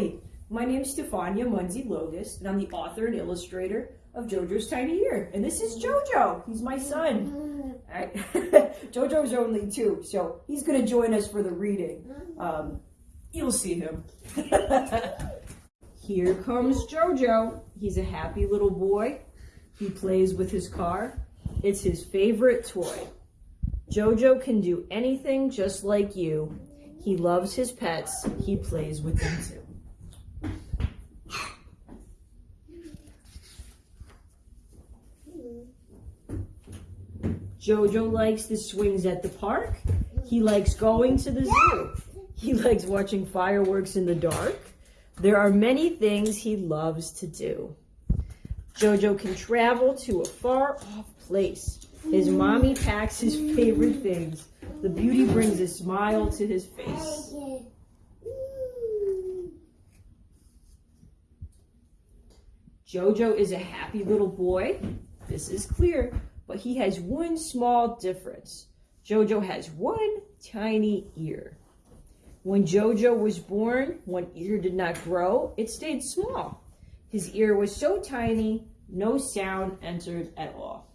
Hi, my is Stefania Munzie Logist, and I'm the author and illustrator of JoJo's Tiny Ear. And this is JoJo. He's my son. Alright. JoJo's only two, so he's going to join us for the reading. Um, you'll see him. Here comes JoJo. He's a happy little boy. He plays with his car. It's his favorite toy. JoJo can do anything just like you. He loves his pets. He plays with them too. Jojo likes the swings at the park. He likes going to the zoo. He likes watching fireworks in the dark. There are many things he loves to do. Jojo can travel to a far off place. His mommy packs his favorite things. The beauty brings a smile to his face. Jojo is a happy little boy. This is clear, but he has one small difference. Jojo has one tiny ear. When Jojo was born, one ear did not grow, it stayed small. His ear was so tiny, no sound entered at all.